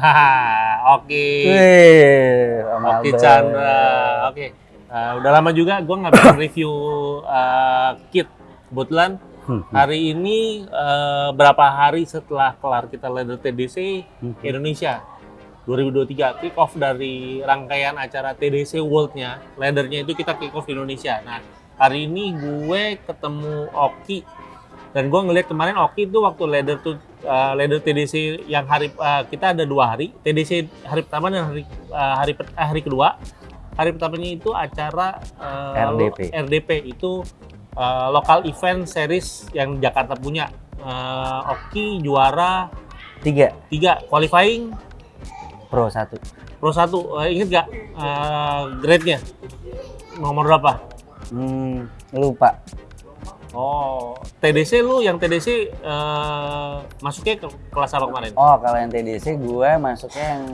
Oke. Oke. Chandra. Oke. Eh, udah lama juga gue nggak bikin review eh, kit. Kebetulan Hmm, hmm. hari ini eh, berapa hari setelah kelar kita leader TDC Hmm. Indonesia 2023 kick off dari rangkaian acara TDC World-nya, leadernya itu kita kick off di Indonesia. Nah, hari ini gue ketemu Oki dan gue ngeliat kemarin Oki itu waktu leader tuh uh, leader TDC yang hari uh, kita ada dua hari. TDC hari pertama dan hari uh, hari eh, hari kedua. Hari pertamanya itu acara uh, RDP. RDP itu uh, lokal event series yang Jakarta punya. Uh, Oki juara Tiga, tiga. Qualifying? Pro satu. pro satu. Uh, inget gak uh, grade-nya? Nomor berapa? Hmm, lupa. Oh TDC lu yang TDC uh, masuknya ke kelas apa kemarin Oh, kalau yang TDC gue masuknya yang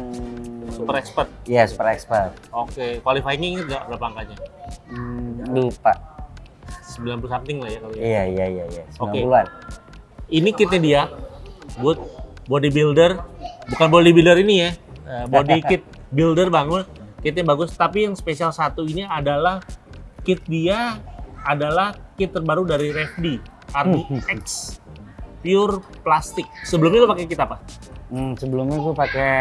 super expert Iya, super expert. Oke, qualifying inget nggak berapa angkanya? Hmm, lupa. 90 something lah ya kalau ya. Iya, iya, iya, iya. Oke. 90-an. Ini kitnya dia, buat bodybuilder, bukan bodybuilder ini ya, eh, body kit builder bangun, kitnya bagus. Tapi yang spesial satu ini adalah kit dia adalah kit terbaru dari Revdi, RDX, pure plastik. Sebelumnya lo pakai kit apa? Hmm, sebelumnya gue pakai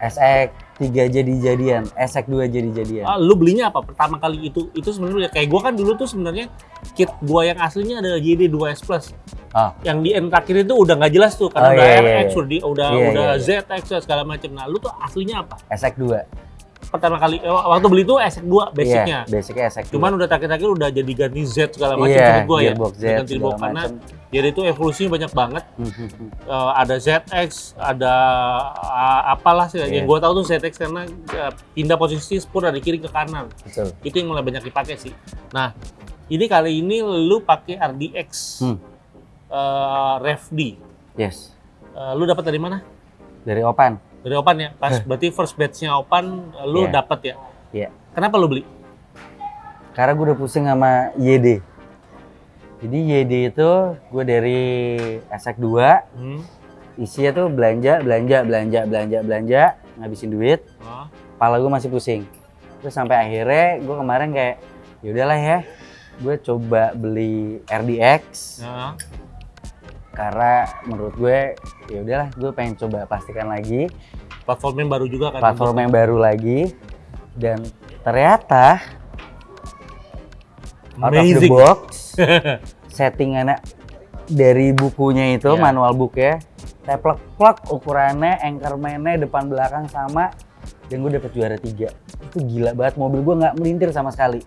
SX 3 jadi-jadian, SX 2 jadi-jadian. Ah, lu belinya apa pertama kali itu? Itu sebenarnya kayak gua kan dulu tuh sebenarnya kit gua yang aslinya adalah JD 2S Plus. Oh, yang di end terakhir itu udah nggak jelas tuh karena Oh, udah iya, iya, RX iya. udah di- udah Iya, udah iya, iya. ZX segala macam. Nah, lu tuh aslinya apa? SX 2. Pertama kali eh, waktu beli tuh SX2 basicnya. Iya, basicnya SX 2. Cuman udah terakhir-terakhir udah jadi ganti Z segala macam iya, maksud gua ya. Z, Ganti segala karena jadi itu evolusinya banyak banget. Eh, ada ZX, ada ah, apalah sih Iya. yang gua tahu tuh ZX karena eh, pindah posisi spur dari kiri ke kanan. Betul. Itu yang mulai banyak dipakai sih. Nah, ini kali ini lu pakai RDX Hmm. eh, Rev D. Yes. Eh, lu dapat dari mana? Dari Opan. Dari Opan ya? Pas berarti first batch-nya Opan lu Iya. dapat ya? Iya. Kenapa lu beli? Karena gue udah pusing sama YD. Jadi YD itu gue dari SX 2, Hmm. isinya tuh belanja, belanja, belanja, belanja, belanja, ngabisin duit. Oh. Kepala gue masih pusing. Terus sampai akhirnya gue kemarin kayak, yaudahlah ya, gue coba beli RDX Ya. karena menurut gue ya udahlah gue pengen coba pastikan lagi Platform yang baru juga kan? platform yang baru lagi dan ternyata out of the Amazing. box settingannya dari bukunya itu Iya. manual booknya teplek plek ukurannya anchorman-nya depan belakang sama dan gue dapet juara tiga itu gila banget mobil gue nggak melintir sama sekali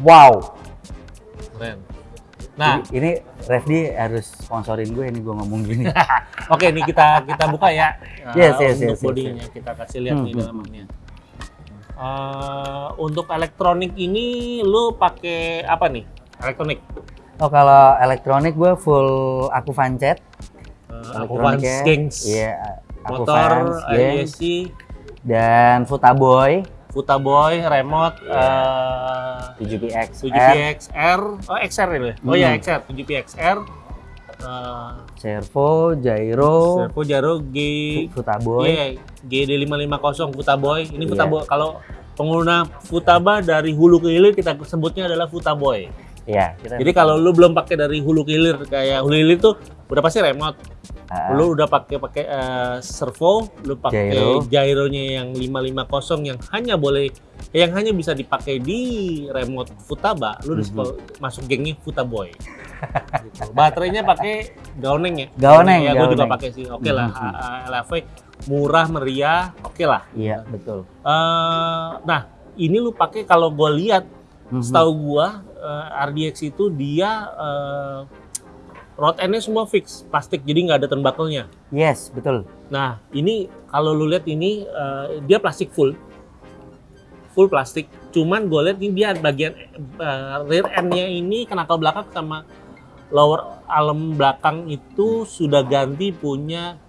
wow Keren. Nah, ini Refdi harus sponsorin gue ini gue ngomong gini oke ini kita kita buka ya. Yes, yes, untuk yes, yes, bodinya kita kasih lihat Hmm, nih hmm, dalamannya. Eh, untuk elektronik ini lu pakai apa nih? Elektronik. oh kalau elektronik gue full aku fancet Uh, aku Elektroniknya, Gengs. Iya, aku Motor, Gengs, IEC, dan Futaboy Futaboy, remote, Iya. eh, 7PX 7PXR, oh XR itu ya? Oh iya Hmm. XR, 7PXR, uh, Servo, Gyro, Servo Jaro G, Futaboy. iya, GD550 Futaboy. Ini Iya. Futaboy, kalau pengguna Futaba dari hulu ke hilir kita sebutnya adalah Futaboy. Iya, Jadi kalau lu belum pakai dari hulu ke hilir kayak hulu hilir tuh udah pasti remote. Ah, Lu udah pakai pakai eh, servo, lu pakai Gyro. gyronya yang 550 yang hanya boleh yang hanya bisa dipakai di remote Futaba, lu Mhm. dispo- masuk gengnya Futaboy. gitu. Baterainya pakai Gaoneng ya? Gaoneng, ya, gue juga pakai sih. Oke lah, Mhm. A- LV murah meriah, oke lah. Iya, betul. Eh, nah, ini lu pakai kalau gue lihat, Mhm. setahu gua eh, RDX itu dia eh, rod endnya semua fix plastik, jadi nggak ada turnbuckle-nya. Yes, betul. Nah, ini kalau lu lihat ini eh, dia plastik full. Full plastik. Cuman gue lihat ini dia bagian eh, rear end-nya ini knuckle belakang sama lower arm belakang itu sudah ganti punya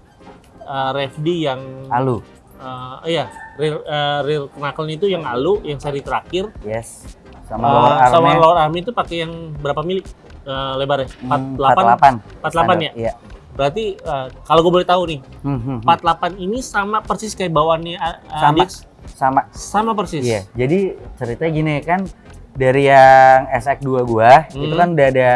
eh, Revdi yang Alu. eh, iya, rear, eh, rear knuckle itu yang alu, yang seri terakhir. Yes. Sama lower sama armnya. lower arm itu pakai yang berapa mili eh, lebarnya? hmm, 48? 48. 48 ya? Iya. berarti eh, kalau gue boleh tahu nih, Hmm, hmm, hmm. 48 ini sama persis kayak bawaannya A- Sama. Adix? sama Sama persis. Iya, jadi ceritanya gini kan dari yang SX2 gua Hmm. itu kan udah ada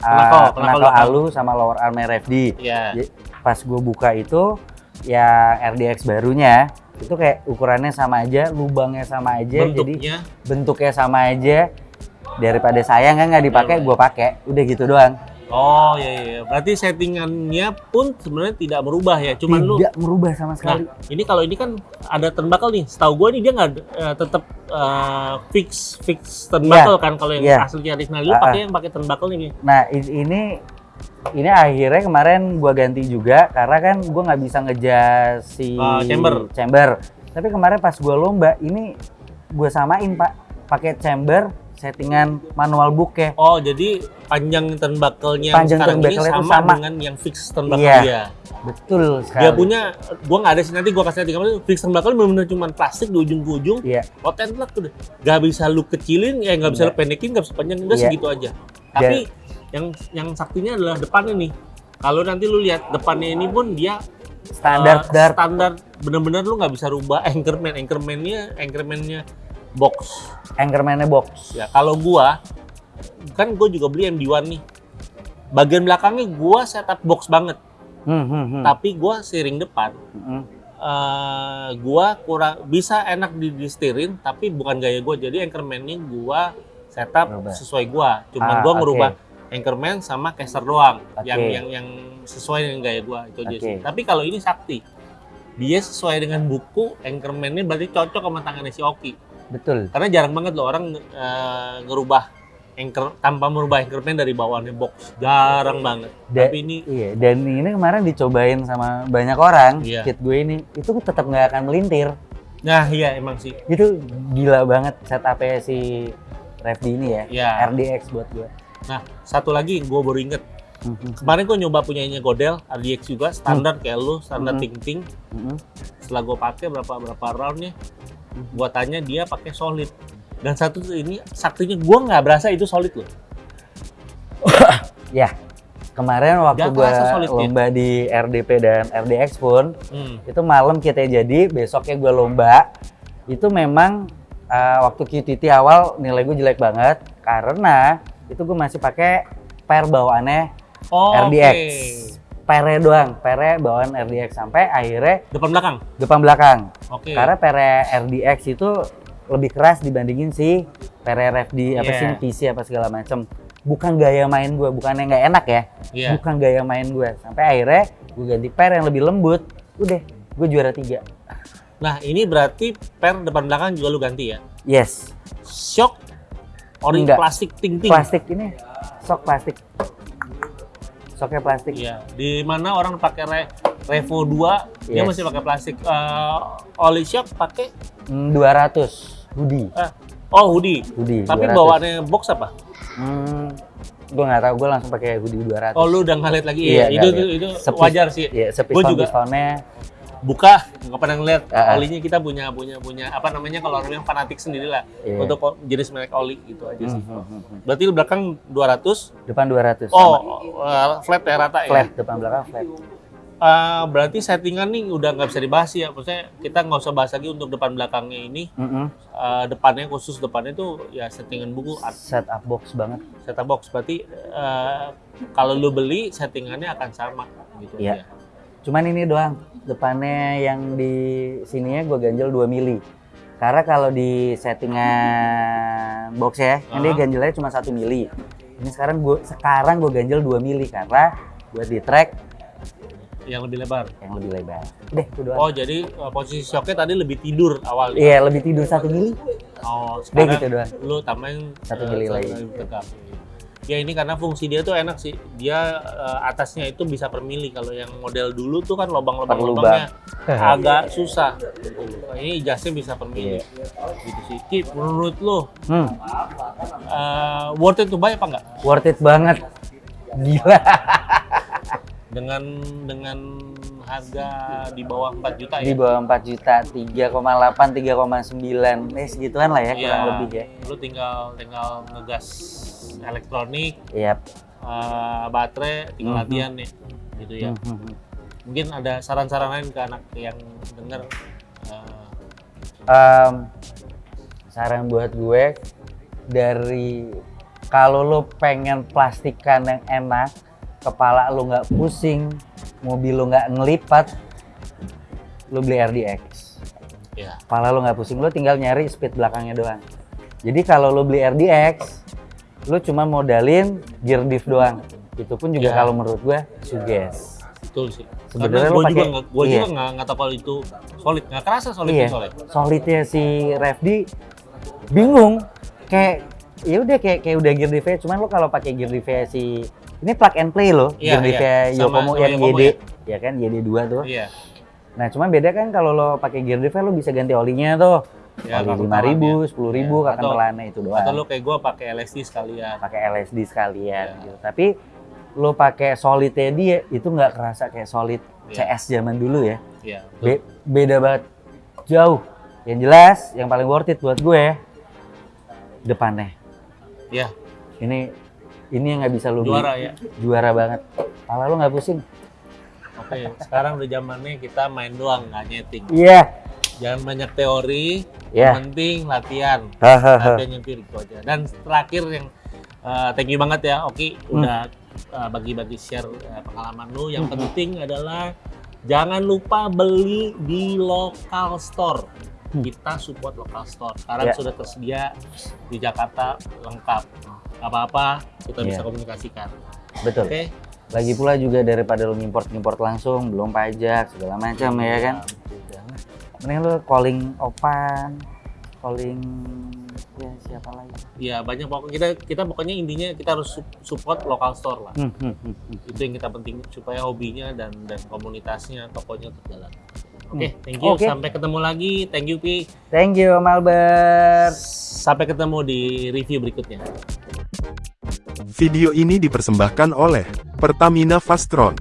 uh, alu sama lower arm RFD. Jadi, Pas gua buka itu yang RDX barunya itu kayak ukurannya sama aja, lubangnya sama aja, jadi Bentuknya bentuknya sama aja. Daripada sayang kan nggak dipakai, Iya, gua pakai. Udah gitu doang. Oh iya, iya. Berarti settingannya pun sebenarnya tidak berubah ya. Cuman lu Tidak merubah sama sekali. Nah, ini kalau ini kan ada turnbuckle nih. Setahu gue nih dia nggak eh, tetap eh, fix fix turnbuckle kan kalau yang Iya. aslinya original lu ah. pakai yang pakai turnbuckle ini. Nah ini ini akhirnya kemarin gua ganti juga karena kan gua nggak bisa ngejas si Ah, chamber. chamber. Tapi kemarin pas gua lomba ini gua samain pak pakai chamber settingan manual ya. Oh jadi panjang turnbuckle-nya Panjang sekarang ini turnbuckle itu sama, sama. dengan yang fix turnbuckle Iya. dia. Betul sekali. Dia punya, gua nggak ada sih nanti gua kasih kamera. Fix turnbuckle benar-benar cuma plastik di ujung ke ujung. Iya. Tentlek tuh deh. Gak bisa lu kecilin, ya nggak bisa Iya. lu pendekin, nggak bisa panjang, udah Iya. segitu aja. Tapi yang yang saktinya adalah depannya nih. Kalau nanti lu lihat depannya ini pun dia Standar uh, standar bener-bener lu nggak bisa rubah anchorman anchormannya anchormannya box Anchorman-nya box. ya kalau gua kan gua juga beli MD1 nih bagian belakangnya gua setup box banget Hmm, hmm, hmm. tapi gua steering depan Hmm, eh gua kurang bisa enak di, di steering tapi bukan gaya gua jadi anchorman-nya gua setup sesuai gua cuman Ah, gua ngerubah anchorman sama caster doang Oke. yang yang yang sesuai dengan gaya gua itu aja sih. Tapi kalau ini sakti. Dia sesuai dengan buku anchorman-nya berarti cocok sama tangannya si Oki. Betul. Karena jarang banget loh orang eh, ngerubah anchor tanpa merubah anchorman dari bawaannya box. Jarang banget. Da- Tapi ini Iya, dan ini kemarin dicobain sama banyak orang, Iya. kit gue ini, itu tetap nggak akan melintir. nah iya emang sih. Itu gila banget setupnya si Revdi ini ya, Ya. RDX buat gue. Nah, satu lagi gue baru inget. Mhm, Kemarin gue nyoba punyanya Godel, RDX juga, standar kayak lu, standar Hmm. ting-ting. mhm. Setelah gue pakai berapa berapa roundnya, gue tanya dia pakai solid. Dan satu tuh ini saktinya gue nggak berasa itu solid loh. Ya, kemarin waktu gue solid ya? lomba di RDP dan RDX pun, Hmm. itu malam kita jadi, besoknya gue lomba, itu memang uh, waktu QTT awal nilai gue jelek banget, karena itu gue masih pakai pair bawaannya Oh, RDX. oke. Pere doang, pere bawaan RDX sampai akhirnya Depan belakang. depan belakang. Oke. Karena pere RDX itu lebih keras dibandingin si pere RFD apa Iya. sih PC apa segala macem. Bukan gaya main gue, bukan yang nggak enak ya, Iya. bukan gaya main gue. Sampai akhirnya gue ganti pere yang lebih lembut, udah gue juara tiga. Nah, ini berarti per depan belakang juga lu ganti ya. Yes, Shock ori plastik ting-ting. plastik ini sok plastik, soknya plastik. Iya, di mana orang pakai Re- Revo 2 dia Yes. masih pakai plastik. Eh, oli shock pakai Hmm, 200 hoodie, eh, oh hoodie. hoodie. Tapi 200. bawaannya box apa? Hmm, gue nggak tahu, gue langsung pakai hoodie 200. Oh, lu udah ngeliat lagi. Iya, Iya, itu, itu, itu wajar sih. Iya, Gua sepiston juga. pistonnya. Buka, nggak pernah ngeliat. Ah. Olinya kita punya punya punya apa namanya kalau orang yang fanatik sendiri lah Iya. untuk jenis merek oli gitu aja sih. Hmm, hmm, hmm, hmm. Berarti belakang 200. Depan 200. Oh, eh, flat ya rata flat, ya. depan belakang flat. Eh, berarti settingan nih udah nggak bisa dibahas ya. Maksudnya kita nggak usah bahas lagi untuk depan belakangnya ini. Mm-mm. Eh, depannya khusus depannya itu ya settingan buku at- Setup box banget. setup box. Berarti eh, kalau lu beli settingannya akan sama gitu Iya. aja. Cuman ini doang. Depannya yang di sininya gue ganjel 2 mili. Karena kalau di settingan box ya, kan dia Aha. ganjelnya cuma 1 mili. Ini sekarang gue sekarang gue ganjel 2 mili karena buat di track Yang lebih lebar. yang lebih lebar. Udah, itu doang. Oh jadi eh, posisi shocknya tadi lebih tidur awalnya. Iya, lebih tidur 1 mili. Oh sekarang gitu doang. lu tambahin Satu eh, mili satu lagi. tegap. Ya ini karena fungsi dia tuh enak sih. Dia eh, atasnya itu bisa per mili. Kalau yang model dulu tuh kan lubang-lubang lubangnya lubang. agak susah. Nah, ini jasnya bisa per mili. Gitu sih. Ki, menurut lu Hmm, eh, worth it to buy apa enggak? worth it banget. Gila. Dengan dengan harga di bawah 4 juta Di ya? bawah 4 juta, 3,8, 3,9. Eh segituan lah ya, kurang Iya. lebih ya. Lu tinggal tinggal ngegas elektronik, Yap. eh, baterai, tinggal Mhm. latihan nih. gitu ya. Hmm, hmm, hmm. Mungkin ada saran-saran lain ke anak yang denger eh, Em, saran buat gue dari kalau lo pengen plastikan yang enak, kepala lo nggak pusing, mobil lo nggak ngelipat, lo beli RDX. ya Kepala lo nggak pusing, lo tinggal nyari speed belakangnya doang. Jadi kalau lo beli RDX, lo cuma modalin gear diff doang. Itu pun juga Ya. kalau menurut gue suges. betul sih. Sebenarnya lu juga gue iya. juga nggak nggak tahu kalau itu solid, nggak kerasa solid Iya. solid. solidnya si Refdi bingung kayak ya udah kayak kayak udah gear diff cuman lo kalau pakai gear diff si ini plug and play lo Iya, gear diff iya. Sama- Yokomo yang YD ya. ya kan YD 2 tuh Iya. nah cuman beda kan kalau lo pakai gear diff lo bisa ganti olinya tuh Ya, oli lima ribu telannya. sepuluh ribu Iya. kakan telannya itu doang Atau lu kayak gue pakai LSD sekalian. pakai LSD sekalian Iya. gitu tapi lo pakai solidnya dia itu nggak kerasa kayak solid Iya. CS zaman dulu ya Iya. Be- beda banget jauh yang jelas yang paling worth it buat gue depannya Iya. ini ini yang nggak bisa lu beli. Juara ya. juara banget kepala lu nggak pusing Oke, sekarang udah zamannya kita main doang, nggak nyeting. iya Jangan banyak teori, Iya. yang penting latihan. Latihan nyetir itu aja. Dan terakhir yang eh, thank you banget ya, Oki Hmm. udah eh, bagi-bagi share eh, pengalaman lu. Yang penting adalah jangan lupa beli di local store. Hmm. Kita support local store. Sekarang Ya. sudah tersedia di Jakarta lengkap. Apa-apa kita bisa Iya. komunikasikan. betul Oke? lagi pula juga daripada lu import import langsung belum pajak segala macam ya kan Jangan. mending lu calling opan calling ya siapa lagi Iya banyak pokoknya kita kita pokoknya intinya kita harus su- support lokal store lah. Hmm, hmm, hmm, hmm. Itu yang kita penting supaya hobinya dan dan komunitasnya tokonya terjalan. Oke, Hmm. thank you. Oke. Sampai ketemu lagi. Thank you Pi. thank you Om Albert Sampai ketemu di review berikutnya. Video ini dipersembahkan oleh Pertamina Fastron.